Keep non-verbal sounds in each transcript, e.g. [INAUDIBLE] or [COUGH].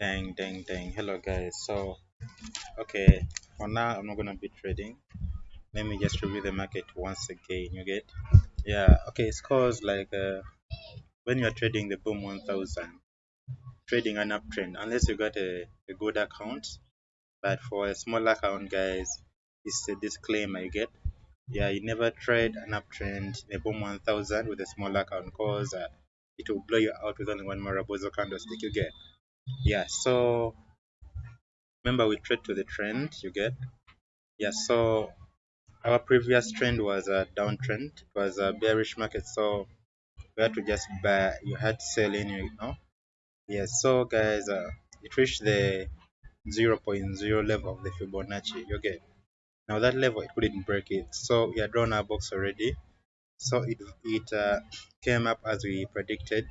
Dang, dang, dang. Hello, guys. So, okay, for now, I'm not gonna be trading. Let me just review the market once again. You get? Yeah. Okay. It's cause like uh, when you're trading the boom 1000, trading an uptrend, unless you got a, a good account. But for a small account, guys, it's a disclaimer. You get? Yeah, you never trade an uptrend a boom 1000 with a small account, cause uh, it will blow you out with only one Marubozu candlestick. You get? Yeah. So remember, we trade to the trend. You get? Yeah, so our previous trend was a downtrend. It was a bearish market, so we had to just buy. You had to sell in, you know. Yeah, so guys, uh, it reached the 0.0 level of the Fibonacci. You get now that level, it couldn't break it. So we had drawn our box already. So it it uh, came up as we predicted,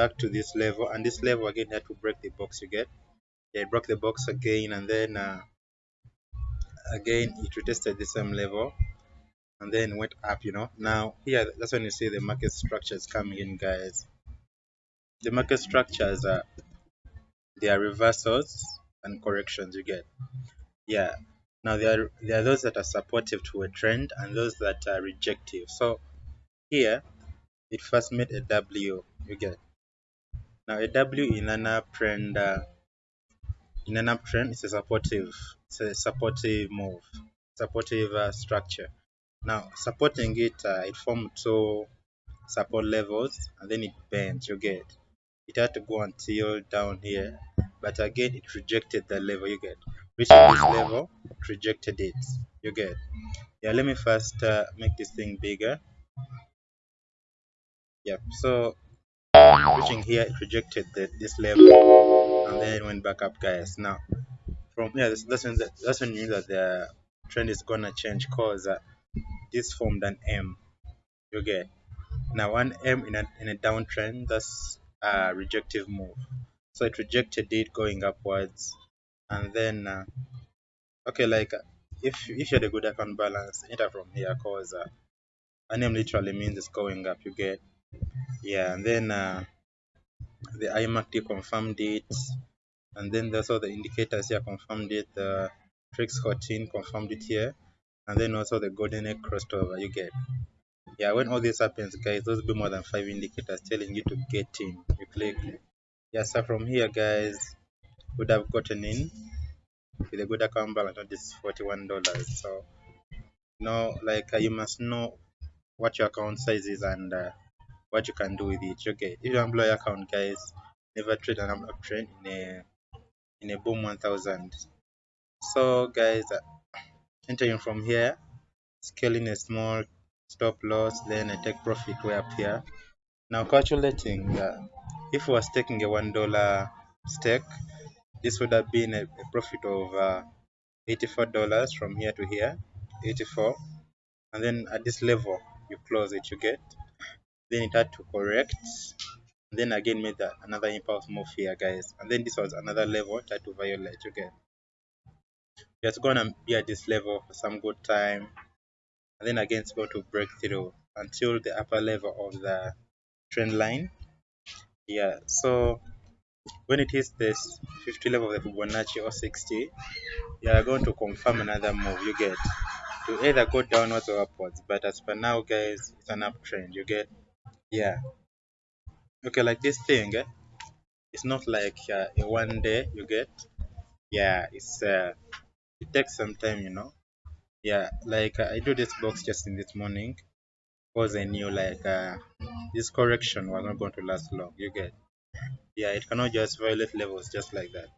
back to this level, and this level again had to break the box. You get? Yeah, it broke the box again, and then uh, again it retested the same level and then went up you know? Now here that's when you see the market structures coming in guys. The market structures are they are reversals and corrections you get? Yeah. Now there are there are those that are supportive to a trend and those that are rejective. So here it first made a w you get now a w in an uptrend uh, in an uptrend it's a supportive it's a supportive move supportive uh, structure. Now supporting it uh, it formed two support levels and then it bent you get. It had to go until down here but again it rejected the level you get. Reaching this level? It rejected it you get. Yeah let me first uh, make this thing bigger. Yep so reaching here it rejected the, this level. And then went back up guys. Now from here that's, that's when the, that's when you know that the trend is gonna change cause uh, this formed an m. You get now one m in a, in a downtrend that's a rejective move. So it rejected it going upwards. And then uh, okay like uh, if if you had a good account balance enter from here cause uh, an m literally means it's going up you get yeah and then uh, the IMACD confirmed it. And then there's all the indicators here confirmed it. The Trix 14 confirmed it here. And then also the golden egg crossed over you get yeah when all this happens guys those will be more than five indicators telling you to get in. You click. Yeah so from here guys would have gotten in. With a good account balance not this 41 dollars. So know like uh, you must know what your account size is and uh, what you can do with it. Okay if you employ account guys never trade an uptrend in a in a boom 1000 so guys uh, entering from here scaling a small stop loss then I take profit way up here. Now calculating uh, if I was taking a one dollar stake this would have been a, a profit of uh, 84 dollars from here to here 84 and then at this level you close it you get then it had to correct. And then again made that another impulse move here guys. And then this was another level it had to violate get. It's gonna be at this level for some good time. And then again it's going to break through until the upper level of the trend line. Yeah so when it hits this 50 level of the Fibonacci or 60 you are going to confirm another move you get. To either go downwards or upwards but as for now guys it's an uptrend you get yeah. Okay like this thing eh? it's not like uh, a one day you get. Yeah it's uh, it takes some time you know? Yeah like uh, i do this box just in this morning. Because i knew like uh, this correction was not going to last long you get? Yeah it cannot just violate levels just like that.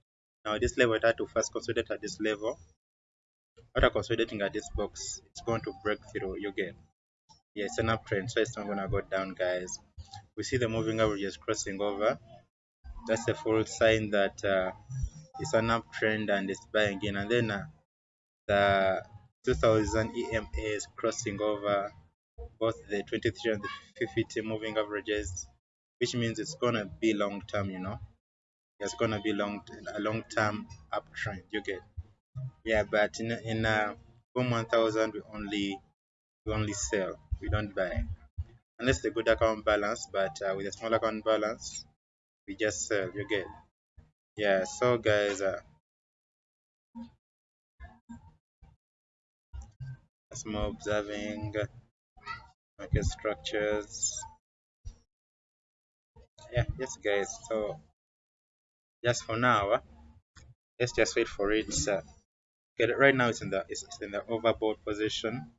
Now this level it had to first consolidate at this level. After consolidating at this box it's going to break through you get yeah it's an uptrend so it's not gonna go down guys. We see the moving averages crossing over. That's a full sign that uh, it's an uptrend and it's buying in. And then uh, the 2000 EMA is crossing over both the 23 and the 50 moving averages which means it's gonna be long term you know. It's gonna be long a long term uptrend you get. Yeah but in in uh boom 1000 we only we only sell we don't buy. Unless the good account balance but uh, with a small account balance we just sell. You get? Yeah so guys uh, more observing market structures. Yeah yes guys so just for now uh, let's just wait for it uh, okay right now it's in the it's, it's in the overbought position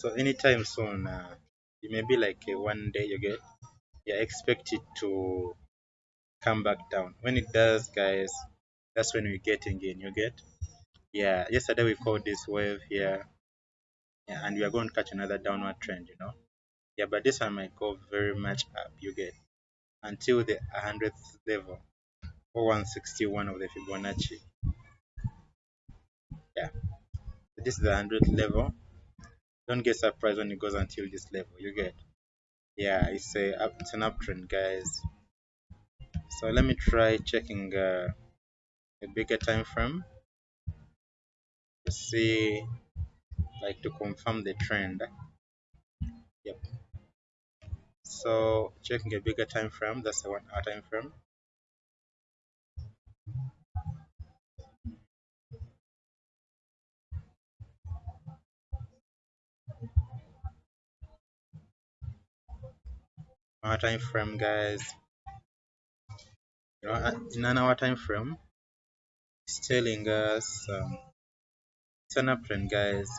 so anytime soon uh, it may be like a one day you get yeah expect it to come back down. When it does guys that's when we're getting in you get? Yeah yesterday we called this wave here. Yeah, and we are going to catch another downward trend you know? Yeah but this one might go very much up you get? Until the 100th level or 161 of the Fibonacci. Yeah. This is the 100th level don't get surprised when it goes until this level you get. Yeah it's a up it's an uptrend guys. So let me try checking uh, a bigger time frame. To see like to confirm the trend. Yep. So checking a bigger time frame that's the one hour time frame our time frame guys. You know in an hour time frame it's telling us um, it's guys.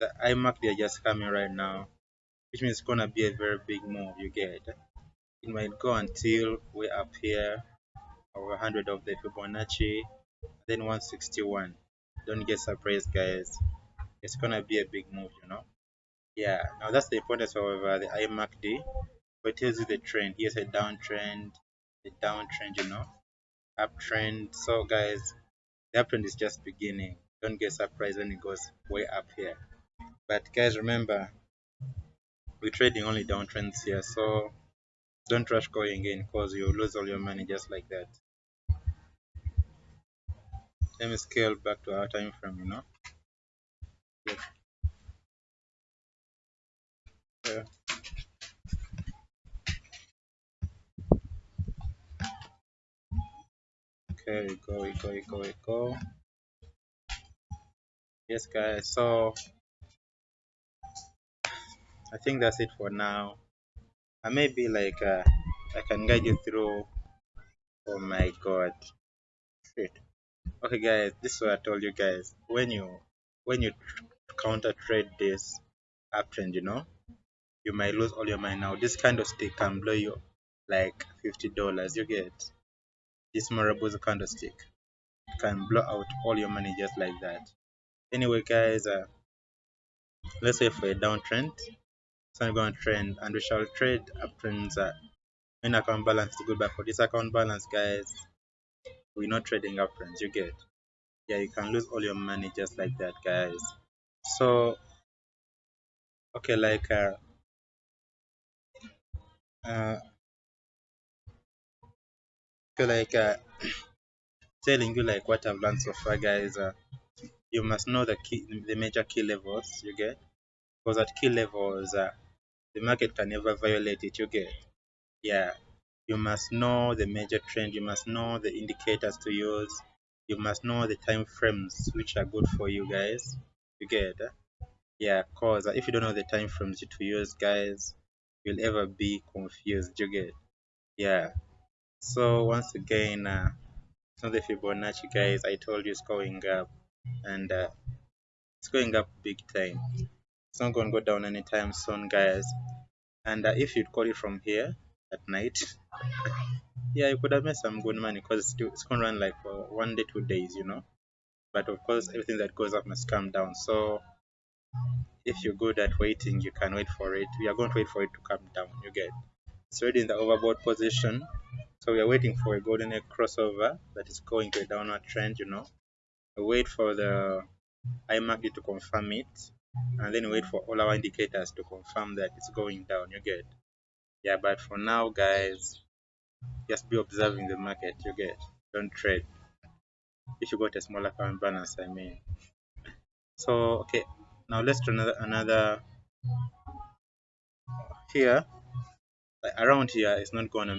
The iMac they're just coming right now which means it's gonna be a very big move you get. It might go until way up here over 100 of the Fibonacci then 161 don't get surprised guys. It's gonna be a big move you know? Yeah now that's the importance uh, the iMACD but it tells you the trend. Here's a downtrend a downtrend you know? Uptrend. So guys the uptrend is just beginning. Don't get surprised when it goes way up here. But guys remember we're trading only downtrends here. So don't rush going in because you'll lose all your money just like that. Let me scale back to our time frame you know. Okay we go we go we go we go yes guys so i think that's it for now. I may be like uh, i can guide you through. Oh my god. Shit. Okay guys this is what i told you guys. When you when you counter trade this uptrend you know you might lose all your money. Now this kind of stick can blow you like 50 dollars. You get this Marubozu candlestick can blow out all your money just like that. Anyway guys uh, let's say for a downtrend so i'm going to trend and we shall trade uptrends uh, when account balance is good but for this account balance guys we're not trading uptrends you get? Yeah you can lose all your money just like that guys. So okay like uh, uh okay like uh [CLEARS THROAT] telling you like what i've learned so far guys uh, you must know the key the major key levels you get. Because at key levels uh, the market can never violate it you get. Yeah. You must know the major trend. You must know the indicators to use. You must know the time frames which are good for you guys. You get yeah cause if you don't know the time frames to use guys you'll ever be confused you get. Yeah so once again uh, so the Fibonacci guys I told you it's going up and uh, it's going up big time. It's not to go down anytime soon guys. And uh, if you'd call it from here at night [LAUGHS] yeah you could have made some good money because it's, it's to run like for one day two days you know? But of course everything that goes up must come down. So if you're good at waiting you can wait for it. We are going to wait for it to come down you get it's already in the overbought position. So we are waiting for a golden egg crossover that is going to a downward trend you know. We wait for the iMACD to confirm it and then wait for all our indicators to confirm that it's going down. You get? Yeah but for now guys just be observing the market. You get? Don't trade. If you got a smaller current balance i mean. So okay. Now let's do another another here around here it's not gonna